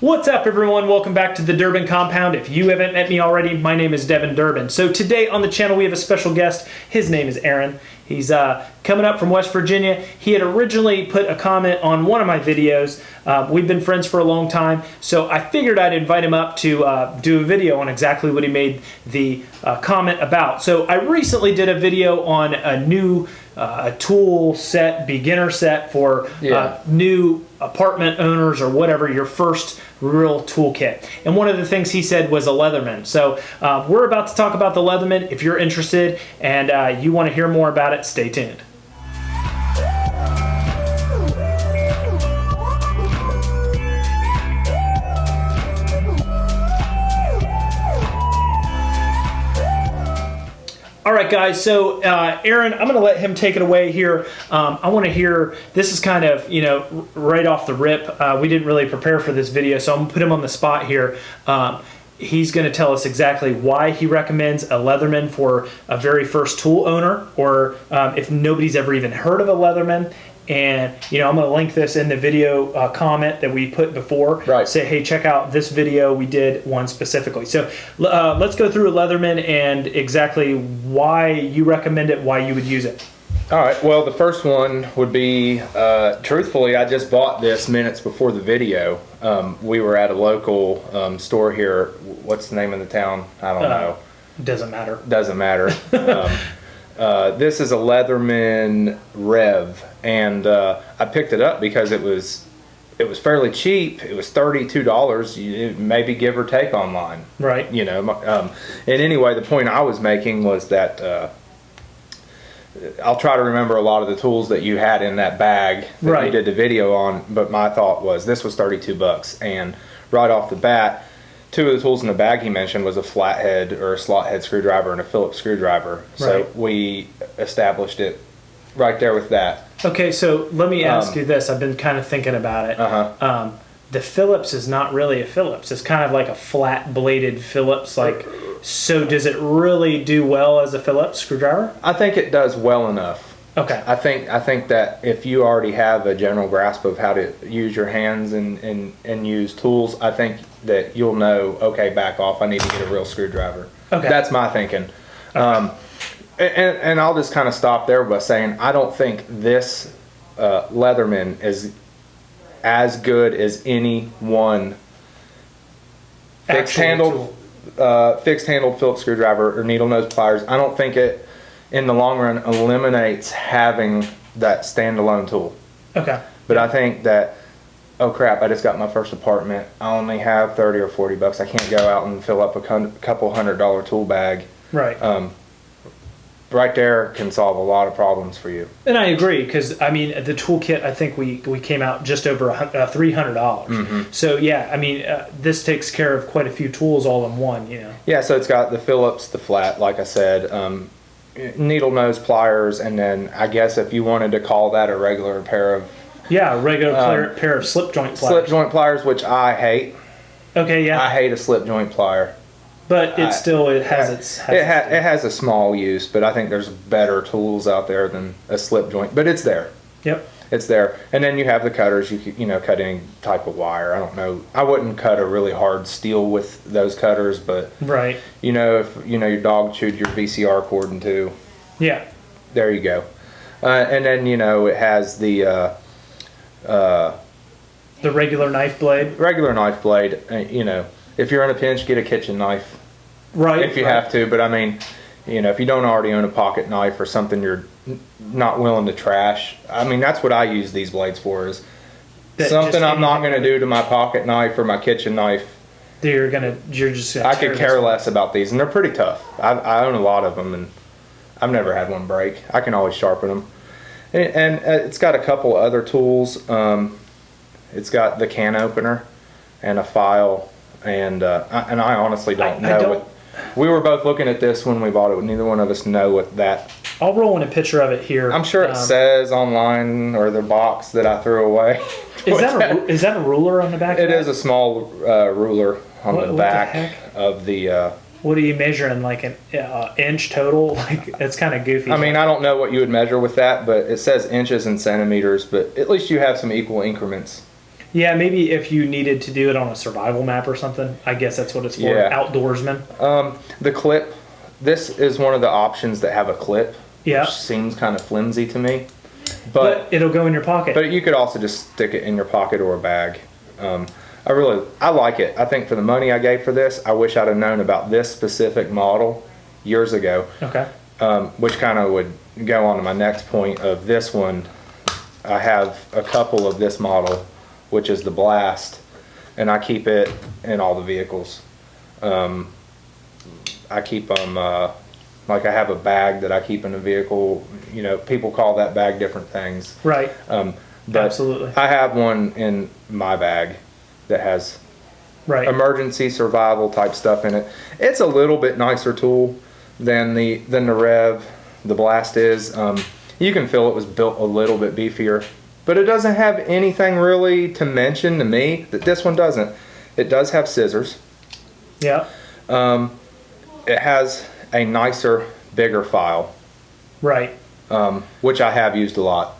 What's up, everyone? Welcome back to the Durbin Compound. If you haven't met me already, my name is Devin Durbin. So today on the channel, we have a special guest. His name is Aaron. He's uh, coming up from West Virginia. He had originally put a comment on one of my videos. Uh, we've been friends for a long time, so I figured I'd invite him up to uh, do a video on exactly what he made the uh, comment about. So I recently did a video on a new uh, tool set, beginner set for uh, new apartment owners or whatever, your first real toolkit. And one of the things he said was a Leatherman. So uh, we're about to talk about the Leatherman. If you're interested and uh, you want to hear more about it, stay tuned. All right, guys. So, uh, Aaron, I'm going to let him take it away here. Um, I want to hear. This is kind of you know right off the rip. Uh, we didn't really prepare for this video, so I'm going to put him on the spot here. Um, he's going to tell us exactly why he recommends a Leatherman for a very first tool owner, or um, if nobody's ever even heard of a Leatherman. And you know, I'm going to link this in the video uh, comment that we put before. Right. Say, hey, check out this video. We did one specifically. So uh, let's go through a Leatherman and exactly why you recommend it, why you would use it. All right. Well, the first one would be, uh, truthfully, I just bought this minutes before the video. Um, we were at a local um, store here. What's the name of the town? I don't Uh, know. Doesn't matter. Doesn't matter. um, uh, this is a Leatherman Rev, and uh, I picked it up because it was it was fairly cheap. It was thirty two dollars, maybe give or take online. Right. you know um, and anyway the point i was making was that uh, i'll try to remember a lot of the tools that you had in that bag that you did the video on but my thought was this was 32 bucks and right off the bat two of the tools in the bag he mentioned was a flathead or a slot head screwdriver and a phillips screwdriver so Right. we established it right there with that Okay, so let me ask Um, you this. I've been kind of thinking about it. uh-huh Um, the Phillips is not really a Phillips. It's kind of like a flat bladed Phillips. Like, so does it really do well as a Phillips screwdriver? i think it does well enough Okay. I think I think that if you already have a general grasp of how to use your hands and, and, and use tools, I think that you'll know. Okay, back off. I need to get a real screwdriver. Okay. that's my thinking. Um, and, and I'll just kind of stop there by saying I don't think this uh, Leatherman is as good as any one fixed handled uh, fixed handled Phillips screwdriver or needle nose pliers. I don't think it in the long run eliminates having that standalone tool. Okay. But I think that oh crap, I just got my first apartment. I only have 30 or 40 bucks. I can't go out and fill up a couple hundred dollar tool bag. Right. Um, right there can solve a lot of problems for you. And I agree because I mean the toolkit. I think we we came out just over uh, three hundred dollars. Mm-hmm. So yeah, I mean uh, this takes care of quite a few tools all in one. You know. Yeah, so it's got the Phillips, the flat, like I said, um, needle nose pliers, and then I guess if you wanted to call that a regular pair of Yeah, a regular Um, pair, of slip joint pliers. slip joint pliers, which I hate. Okay, yeah, I hate a slip joint plier. but it I- still it has its. Has It, ha- its it has a small use, but I think there's better tools out there than a slip joint. But it's there. yep. It's there. And then you have the cutters. You could, you know, cut any type of wire. I don't know. I wouldn't cut a really hard steel with those cutters, but Right. you know, if you know your dog chewed your VCR cord in two, Yeah. there you go. Uh, and then you know it has the uh, uh, The regular knife blade. regular knife blade. Uh, you know, if you're in a pinch, get a kitchen knife. Right. if you right. have to. But I mean, you know, if you don't already own a pocket knife or something you're not willing to trash, I mean, that's what I use these blades for. Is That something I'm not going to do to my pocket knife or my kitchen knife. You're gonna. You're just. Gonna I could care less about these, and they're pretty tough. I, I own a lot of them, and I've never had one break. I can always sharpen them, and, and uh, it's got a couple other tools. Um, it's got the can opener and a file, and uh, I, and I honestly don't I- I know don't- what. We were both looking at this when we bought it. Neither one of us know what that. I'll roll in a picture of it here. I'm sure it Um, says online or the box that I threw away. Is that a is that a ruler on the back? It is a small uh, ruler on What- the what the back of the. Uh, What are you measuring? Like an uh, inch total? Like it's kind of goofy. I mean, I don't know what you would measure with that, but it says inches and centimeters. But at least you have some equal increments. Yeah, maybe if you needed to do it on a survival map or something. I guess that's what it's for. Yeah. Outdoorsman. Um, the clip. This is one of the options that have a clip. Yeah. Which seems kind of flimsy to me, But, but it'll go in your pocket. but you could also just stick it in your pocket or a bag. Um, I really I like it. I think for the money I gave for this, I wish I'd have known about this specific model years ago. okay. um, which kind of would go on to my next point of this one. I have a couple of this model, which is the Blast, and I keep it in all the vehicles. Um, I keep them, uh, like I have a bag that I keep in the vehicle. You know, people call that bag different things. Right. Um, but Absolutely. I have one in my bag that has Right. emergency survival type stuff in it. It's a little bit nicer tool than the than the Rev, the Blast is. Um, you can feel it was built a little bit beefier, but it doesn't have anything really to mention to me that this one doesn't. It does have scissors. yeah. Um, it has a nicer, bigger file, Right. um, which I have used a lot.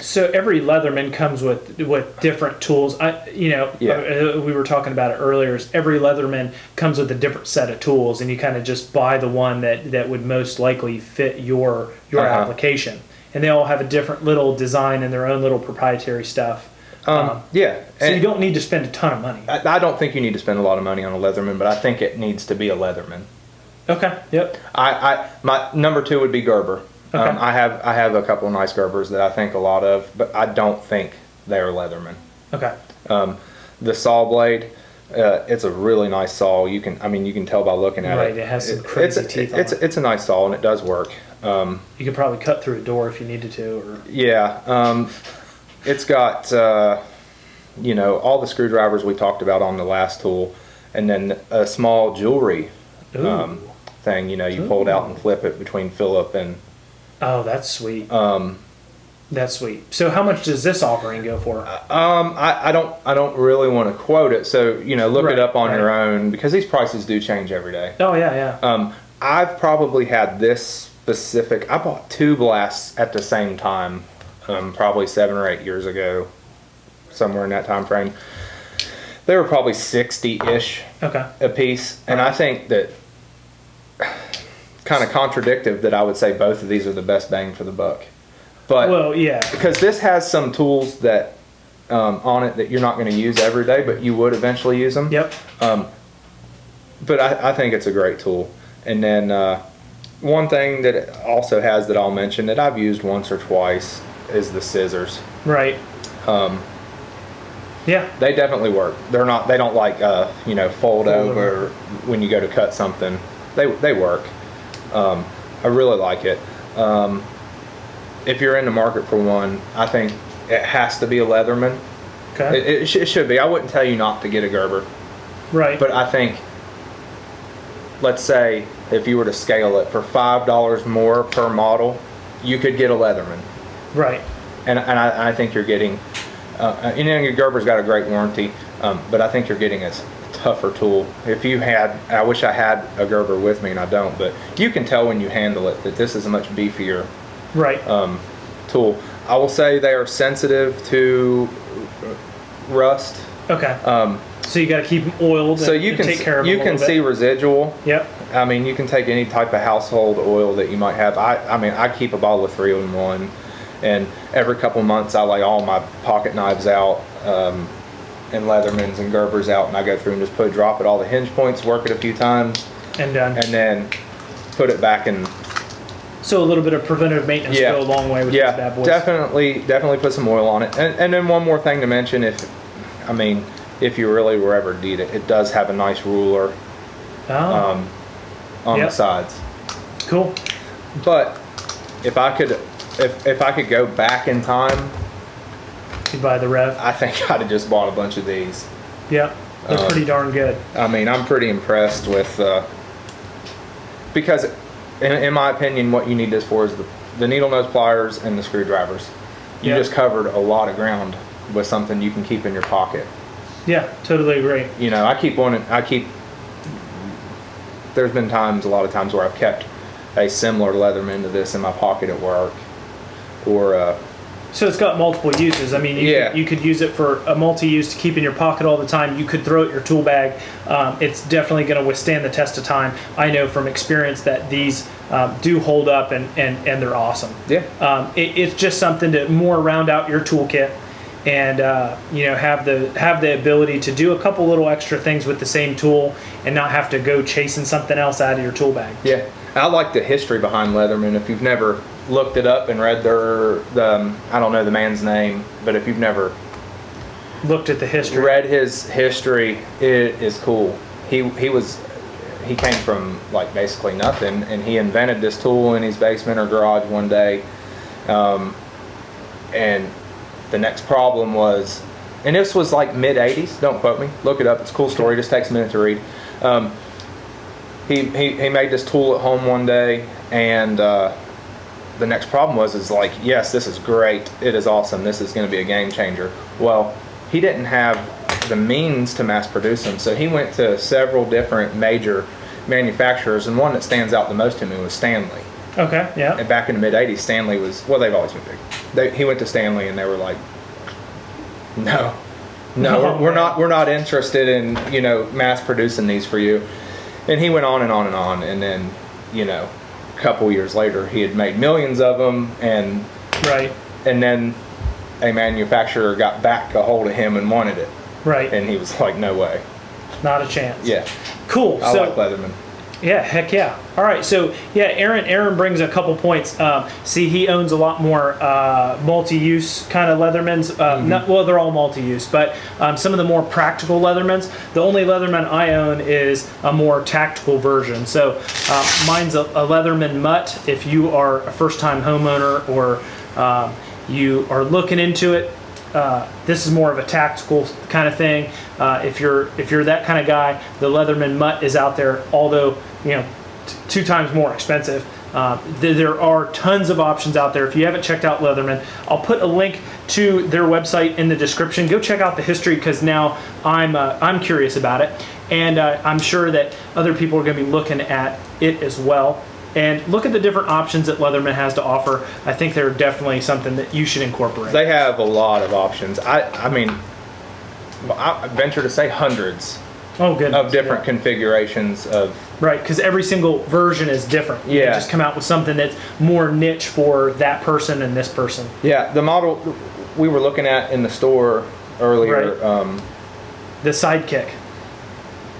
So every Leatherman comes with with different tools. I, you know, Yeah. uh, we were talking about it earlier. Is every Leatherman comes with a different set of tools, and you kind of just buy the one that that would most likely fit your your Uh-huh. application. And they all have a different little design and their own little proprietary stuff. Um, yeah, So you don't need to spend a ton of money. I, I don't think you need to spend a lot of money on a Leatherman, but I think it needs to be a Leatherman. Okay. Yep. I, I my number two would be Gerber. Okay. Um, I have I have a couple of nice Gerbers that I think a lot of, but I don't think they're Leatherman. Okay. Um, the saw blade, uh, it's a really nice saw. You can I mean you can tell by looking at Right, it. Right. It has some it's crazy a, teeth on It's it. it's a nice saw and it does work. Um, You could probably cut through a door if you needed to. Or yeah, um, it's got uh, you know all the screwdrivers we talked about on the last tool, and then a small jewelry Ooh. um, thing. You know you pull it out and flip it between Philip and oh, that's sweet. um, That's sweet. So how much does this offering go for? Um, I, I don't I don't really want to quote it, so you know look Right, it up on right. your own because these prices do change every day. oh yeah, yeah. Um, I've probably had this specific. I bought two blasts at the same time, um, probably seven or eight years ago, somewhere in that time frame. They were probably sixty ish Okay. a piece, and I think that kind of contradictive that I would say both of these are the best bang for the buck, but Well, yeah. because this has some tools that um, on it that you're not going to use every day, but you would eventually use them. Yep. Um, but I, I think it's a great tool. And then uh, one thing that it also has that I'll mention that I've used once or twice is the scissors. Right. Um, Yeah. they definitely work. They're not. They don't like uh, you know fold, Fold over when you go to cut something. They they work. Um, I really like it. Um, if you're in the market for one, I think it has to be a Leatherman. Okay. It, it, sh- it should be. I wouldn't tell you not to get a Gerber, right. but I think, let's say, if you were to scale it for five dollars more per model, you could get a Leatherman, right. and and I, I think you're getting, uh, you know, your Gerber's got a great warranty, um, but I think you're getting a tougher tool. If you had, I wish I had a Gerber with me, and I don't, but you can tell when you handle it that this is a much beefier Right. um, tool. I will say they are sensitive to rust. okay. Um, so you got to keep them oiled. so you and can take care of you can see residual. Yep. I mean, you can take any type of household oil that you might have. I, I mean, I keep a bottle of three in one, and every couple months I lay all my pocket knives out, um, and Leathermans and Gerbers out, and I go through and just put drop at all the hinge points, work it a few times, And done. and then put it back in. so a little bit of preventative maintenance Yeah. go a long way with yeah, these bad boys. definitely, definitely put some oil on it. And, and then one more thing to mention, if, I mean, if you really were ever need it, it does have a nice ruler Oh, um, on Yep. the sides. cool. But if I could, if if I could go back in time, You buy the Rev. I think I'd have just bought a bunch of these. Yeah. They're Um, pretty darn good. I mean, I'm pretty impressed with uh, because, in, in my opinion, what you need this for is the, the needle nose pliers and the screwdrivers. You Yeah. just covered a lot of ground with something you can keep in your pocket. Yeah. Totally agree. You know, I keep one. I keep. There's been times, a lot of times, where I've kept a similar Leatherman to this in my pocket at work, or uh, So it's got multiple uses. I mean, you, Yeah. could, you could use it for a multi-use to keep in your pocket all the time. You could throw it in your tool bag. Um, it's definitely going to withstand the test of time. I know from experience that these um, do hold up and, and, and they're awesome. Yeah. Um, it, it's just something to more round out your toolkit and uh, you know have the have the ability to do a couple little extra things with the same tool and not have to go chasing something else out of your tool bag. Yeah, I like the history behind Leatherman. If you've never looked it up and read their, the, um, I don't know the man's name, but if you've never Looked at the history. read his history, it is cool. He he was he came from like basically nothing, and he invented this tool in his basement or garage one day. Um, and the next problem was, and this was like mid '80s. Don't quote me. Look it up. It's a cool story. Just takes a minute to read. Um, he, he he made this tool at home one day, and uh, the next problem was is like, yes, this is great. It is awesome. This is going to be a game changer. Well, he didn't have the means to mass produce them, so he went to several different major manufacturers, and one that stands out the most to me was Stanley. Okay. Yeah. And back in the mid '80s, Stanley was well, they've always been big. They, he went to Stanley, and they were like, no. No, we're, not. We're not interested in you know mass producing these for you. And he went on and on and on, and then you know, couple years later, he had made millions of them, and Right. and then a manufacturer got back a hold of him and wanted it, Right. and he was like, no way. Not a chance. Yeah, Cool. I so like Leatherman. Yeah, heck yeah. All right. So yeah, Aaron. Aaron brings a couple points. Um, see, he owns a lot more uh, multi-use kind of Leathermans. Uh, Mm-hmm. not, well, they're all multi-use, but um, some of the more practical Leathermans. The only Leatherman I own is a more tactical version. So uh, mine's a, a Leatherman Mutt. If you are a first-time homeowner or um, you are looking into it, uh, this is more of a tactical kind of thing. Uh, if you're if you're that kind of guy, the Leatherman Mutt is out there. Although you know, two times more expensive. Uh, th- there are tons of options out there. If you haven't checked out Leatherman, I'll put a link to their website in the description. Go check out the history because now I'm uh, I'm curious about it, and uh, I'm sure that other people are going to be looking at it as well. And look at the different options that Leatherman has to offer. I think they're definitely something that you should incorporate. They have a lot of options. I I mean, I venture to say hundreds oh, good. of different configurations of Right, because every single version is different. You Yeah. just come out with something that's more niche for that person and this person. yeah the model we were looking at in the store earlier. Right. Um, The sidekick,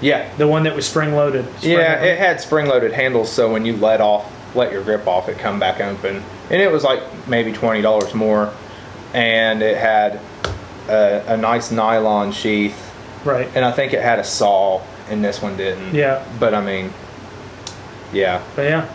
yeah, the one that was spring loaded. yeah, it had spring-loaded handles, so when you let off, let your grip off, it come back open, and it was like maybe twenty dollars more, and it had a, a nice nylon sheath, right. and I think it had a saw, and this one didn't. Yeah. but I mean, yeah, But yeah,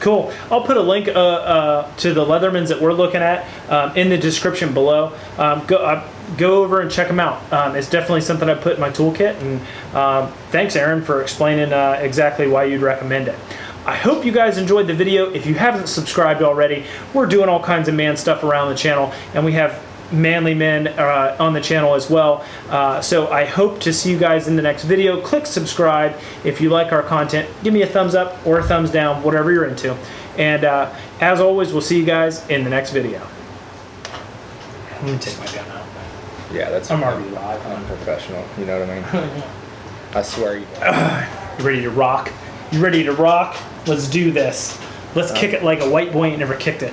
cool. I'll put a link uh, uh, to the Leathermans that we're looking at um, in the description below. Um, go uh, go over and check them out. Um, it's definitely something I put in my toolkit. And um, thanks, Aaron, for explaining uh, exactly why you'd recommend it. I hope you guys enjoyed the video. If you haven't subscribed already, we're doing all kinds of man stuff around the channel, and we have manly men uh, on the channel as well. Uh, so I hope to see you guys in the next video. Click subscribe if you like our content. Give me a thumbs up or a thumbs down, whatever you're into. And uh, as always, we'll see you guys in the next video. Let me take my gun out. yeah, that's I'm already live. unprofessional. You know what I mean? I swear you. You ready to rock? You ready to rock? Let's do this. Let's kick it like a white boy ain't never kicked it.